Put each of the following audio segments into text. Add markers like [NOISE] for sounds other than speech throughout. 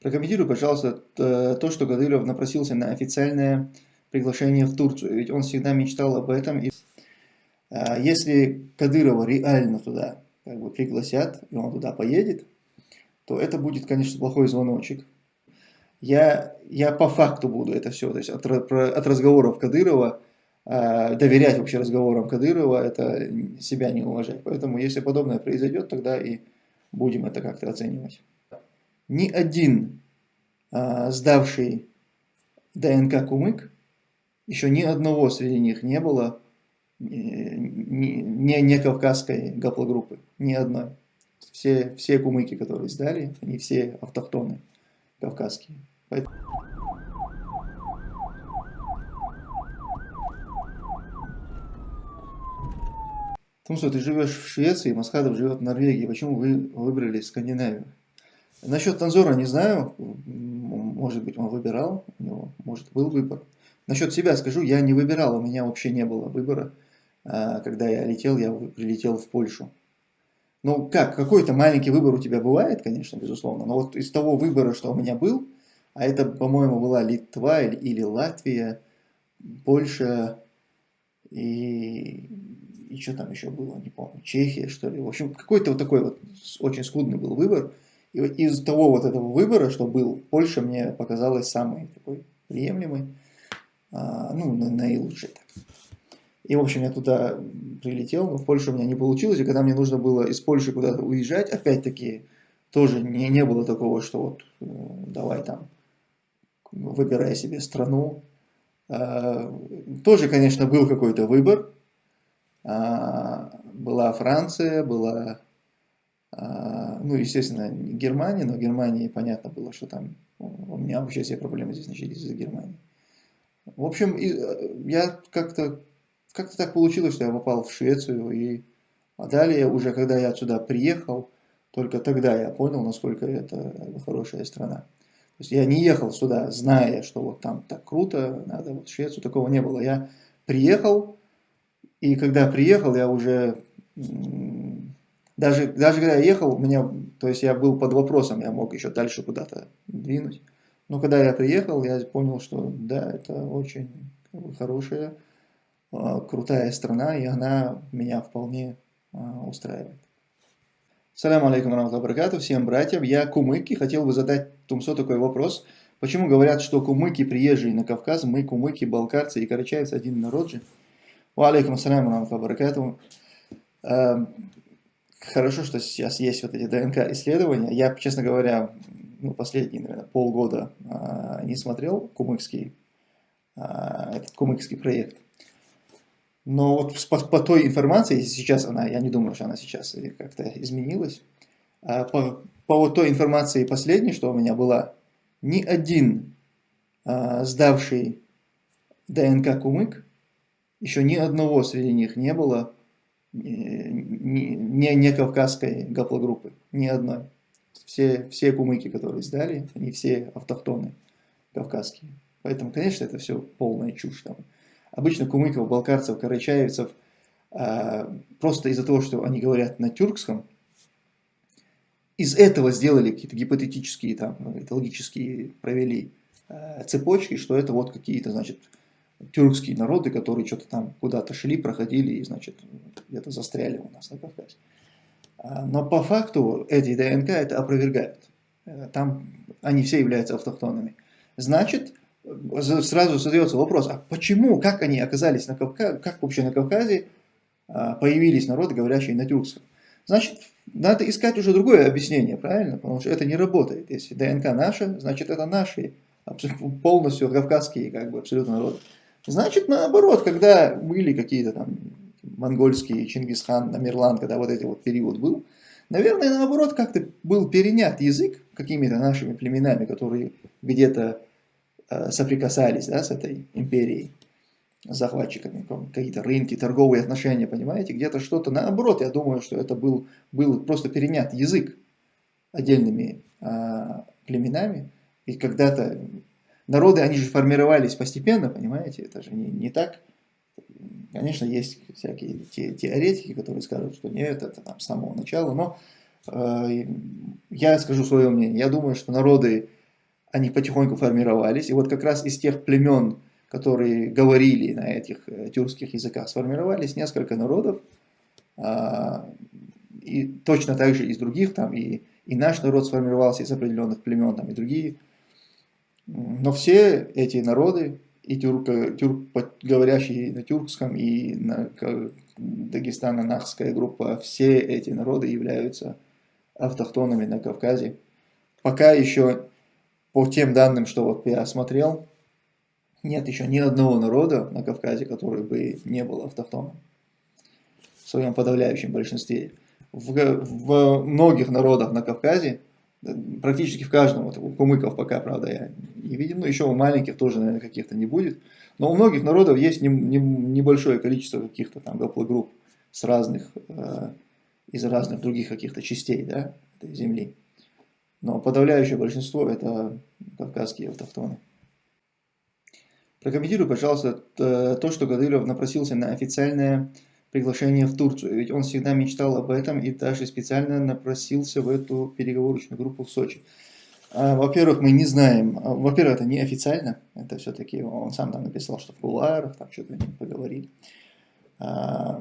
Прокомментируй, пожалуйста, то, что Кадыров напросился на официальное приглашение в Турцию. Ведь он всегда мечтал об этом. И а, если Кадырова реально туда как бы пригласят, и он туда поедет, то это будет, конечно, плохой звоночек. Я, я по факту буду это все, то есть от, от разговоров Кадырова, э, доверять вообще разговорам Кадырова, это себя не уважать. Поэтому, если подобное произойдет, тогда и будем это как-то оценивать. Ни один э, сдавший ДНК кумык, еще ни одного среди них не было не, не, не кавказской гаплогруппы, ни одной. Все, все кумыки, которые сдали, они все автохтоны кавказские. Поэтому... Том, что ты живешь в Швеции, Масхадов живет в Норвегии, почему вы выбрали Скандинавию? Насчет Танзора не знаю, может быть он выбирал, у него может был выбор. Насчет себя скажу, я не выбирал, у меня вообще не было выбора. А, когда я летел, я прилетел в Польшу. Ну как, какой-то маленький выбор у тебя бывает, конечно, безусловно, но вот из того выбора, что у меня был, а это, по-моему, была Литва или, или Латвия, Польша и, и что там еще было, не помню, Чехия, что ли. В общем, какой-то вот такой вот очень скудный был выбор. И из того вот этого выбора, что был, Польша мне показалась самой такой приемлемой, а, ну, наилучшей. Так. И, в общем, я туда прилетел, но в Польшу у меня не получилось. И когда мне нужно было из Польши куда-то уезжать, опять-таки, тоже не, не было такого, что вот э, давай там, выбирай себе страну. А, тоже, конечно, был какой-то выбор. А, была Франция, была, ну, естественно, Германия, но в Германии понятно было, что там у меня вообще все проблемы здесь начались из-за Германии. В общем, э, я как-то как-то так получилось, что я попал в Швецию, и а далее, уже когда я отсюда приехал, только тогда я понял, насколько это хорошая страна. То есть я не ехал сюда, зная, что вот там так круто, надо вот Швецию, такого не было. Я приехал, и когда приехал, я уже, даже, даже когда я ехал, у меня, то есть я был под вопросом, я мог еще дальше куда-то двинуть. Но когда я приехал, я понял, что да, это очень хорошая а, крутая страна, и она меня вполне а, устраивает. Салям алейкум раматуллахи всем братьям. Я кумыки, хотел бы задать Тумсо такой вопрос. Почему говорят, что кумыки приезжие на Кавказ, мы кумыки, балкарцы и карачаевцы один народ же? Алейкум ассалям раматуллахи эм, Хорошо, что сейчас есть вот эти ДНК исследования. Я, честно говоря, ну, последние, наверное, полгода а, не смотрел кумыкский, этот кумыкский проект. Но вот по, по той информации, сейчас она, я не думаю, что она сейчас как-то изменилась, а по, по вот той информации последней, что у меня была, ни один а, сдавший ДНК кумык, еще ни одного среди них не было не, не, кавказской гаплогруппы, ни одной. Все, все кумыки, которые сдали, они все автохтоны кавказские. Поэтому, конечно, это все полная чушь. Там обычно кумыков, балкарцев, карачаевцев, а, просто из-за того, что они говорят на тюркском, из этого сделали какие-то гипотетические, там, логические провели а, цепочки, что это вот какие-то, значит, тюркские народы, которые что-то там куда-то шли, проходили и, значит, где-то застряли у нас на Кавказе. А, но по факту эти ДНК это опровергают. Э, там они все являются автохтонными. Значит, сразу задается вопрос, а почему, как они оказались на Кавказе, как вообще на Кавказе а, появились народы, говорящие на тюркском? Значит, надо искать уже другое объяснение, правильно? Потому что это не работает. Если ДНК наша, значит это наши, полностью кавказские, как бы, абсолютно народы. Значит, наоборот, когда были какие-то там монгольские, Чингисхан, Намерлан, когда вот этот вот период был, наверное, наоборот, как-то был перенят язык какими-то нашими племенами, которые где-то Э, соприкасались да, с этой империей, захватчиками, какие-то рынки, торговые отношения, понимаете, где-то что-то, наоборот, я думаю, что это был, был просто перенят язык отдельными а, племенами, и когда-то народы, они же формировались постепенно, понимаете, это же не, не так, конечно, есть всякие те, теоретики, которые скажут, что нет, это там с самого начала, но э, я скажу свое мнение, я думаю, что народы они потихоньку формировались. И вот как раз из тех племен, которые говорили на этих э, тюркских языках, сформировались несколько народов. А, и точно так же из других, там и, и наш народ сформировался из определенных племен, там и другие. Но все эти народы, и тюрк, тюрк говорящие на тюркском, и на Дагестано-Нахская группа, все эти народы являются автохтонами на Кавказе. Пока еще по тем данным, что вот я осмотрел, нет еще ни одного народа на Кавказе, который бы не был автохтоном в своем подавляющем большинстве. В, в многих народах на Кавказе, практически в каждом, вот у кумыков пока, правда, я не видел, но еще у маленьких тоже, наверное, каких-то не будет. Но у многих народов есть не, не, небольшое количество каких-то там гаплогрупп с разных, э, из разных других каких-то частей да, этой земли. Но подавляющее большинство это кавказские автохтоны. Прокомментируй, пожалуйста, то, что Кадыров напросился на официальное приглашение в Турцию. Ведь он всегда мечтал об этом и даже специально напросился в эту переговорочную группу в Сочи. А, во-первых, мы не знаем, а, во-первых, это не официально, это все-таки он сам там написал, что в кулуарах, там что-то они поговорили. А,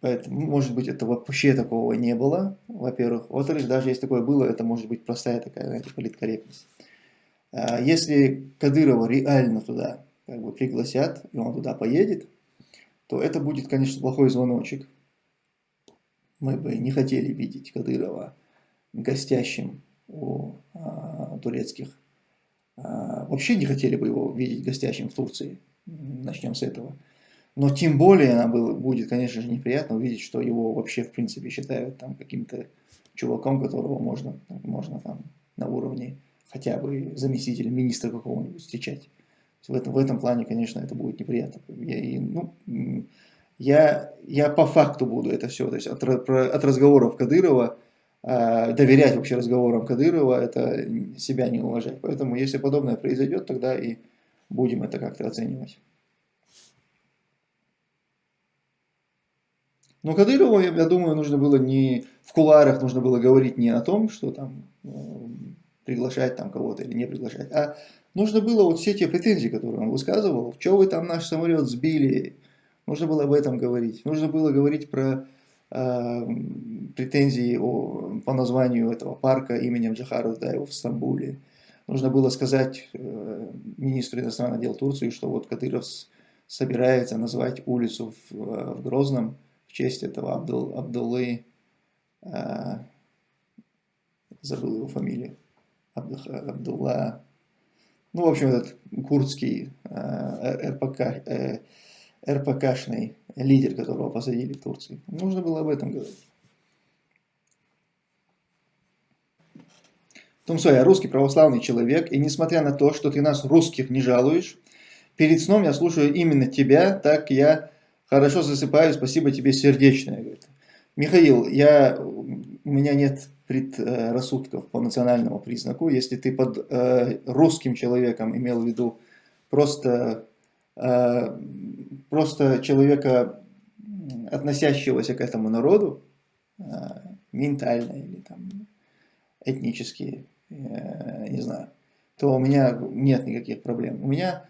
поэтому, может быть, это вообще такого не было, во-первых. Во-вторых, даже если такое было, это может быть простая такая, знаете, политкорректность. Если Кадырова реально туда как бы пригласят, и он туда поедет, то это будет, конечно, плохой звоночек. Мы бы не хотели видеть Кадырова гостящим у а, турецких. А, вообще не хотели бы его видеть гостящим в Турции. Начнем с этого. Но тем более нам было, будет, конечно же, неприятно увидеть, что его вообще, в принципе, считают там каким-то чуваком, которого можно, можно там на уровне хотя бы заместителя министра какого-нибудь встречать. В этом, в этом плане, конечно, это будет неприятно. Я, и, ну, я, я по факту буду это все, то есть от, от разговоров Кадырова, э, доверять вообще разговорам Кадырова, это себя не уважать. Поэтому, если подобное произойдет, тогда и будем это как-то оценивать. Но Кадырову, я, думаю, нужно было не в куларах нужно было говорить не о том, что там приглашать там кого-то или не приглашать, а Нужно было вот все те претензии, которые он высказывал, что вы там наш самолет сбили, нужно было об этом говорить. Нужно было говорить про э, претензии о, по названию этого парка именем Джахара Даева в Стамбуле. Нужно было сказать э, министру иностранных дел Турции, что вот Кадыров собирается назвать улицу в, э, в Грозном в честь этого Абдул, Абдуллы, э, забыл его фамилию, Абдулла ну, в общем, этот курдский э, РПК, э, РПКшный лидер, которого посадили в Турции. Нужно было об этом говорить. Тумсо, я русский православный человек, и несмотря на то, что ты нас, русских, не жалуешь, перед сном я слушаю именно тебя, так я хорошо засыпаю, спасибо тебе сердечное. Михаил, я, у меня нет предрассудков по национальному признаку. Если ты под э, русским человеком имел в виду просто, э, просто человека, относящегося к этому народу, э, ментально или там этнически, э, не знаю, то у меня нет никаких проблем. У меня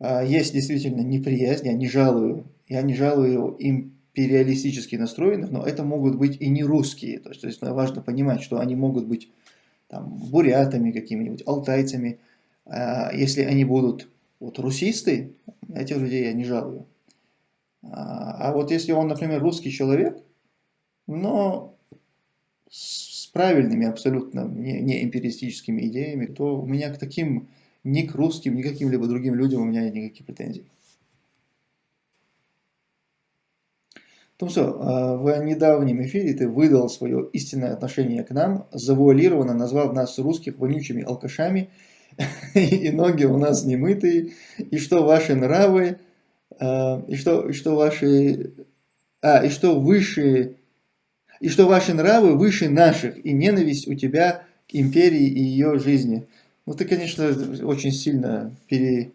э, есть действительно неприязнь, я не жалую, я не жалую им империалистически настроенных, но это могут быть и не русские. То есть, то есть важно понимать, что они могут быть там, бурятами какими-нибудь, алтайцами. А если они будут вот, русисты, этих людей я не жалую. А, а вот если он, например, русский человек, но с правильными абсолютно не, не империалистическими идеями, то у меня к таким ни к русским, ни к каким-либо другим людям у меня никаких претензий. Тумсо, а, в недавнем эфире ты выдал свое истинное отношение к нам, завуалированно назвав нас русских вонючими алкашами, [LAUGHS] и ноги у нас немытые, и что ваши нравы, а, и что, и что ваши, а, и что выше, и что ваши нравы выше наших, и ненависть у тебя к империи и ее жизни. Ну, ты, конечно, очень сильно пере,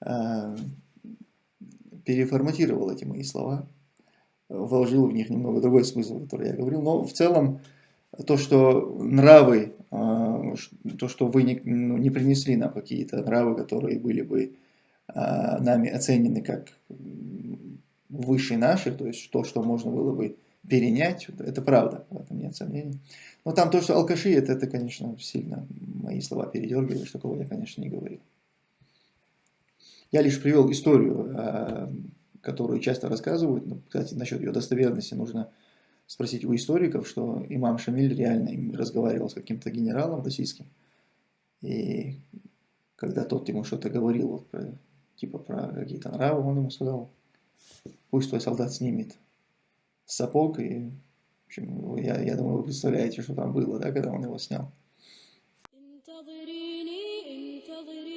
а, переформатировал эти мои слова вложил в них немного другой смысл, который я говорил. Но в целом то, что нравы а, то, что вы не, ну, не принесли нам какие-то нравы, которые были бы а, нами оценены как выше наших, то есть то, что можно было бы перенять, это правда, в этом нет сомнений. Но там то, что алкаши, это, это конечно, сильно мои слова передергиваешь, такого я, конечно, не говорил. Я лишь привел историю, а, которую часто рассказывают. Ну, кстати, насчет ее достоверности нужно спросить у историков, что имам Шамиль реально им разговаривал с каким-то генералом российским. И когда тот ему что-то говорил, вот про, типа про какие-то нравы, он ему сказал, пусть твой солдат снимет сапог. И, в общем, я, я думаю, вы представляете, что там было, да, когда он его снял. انتظريني انتظريني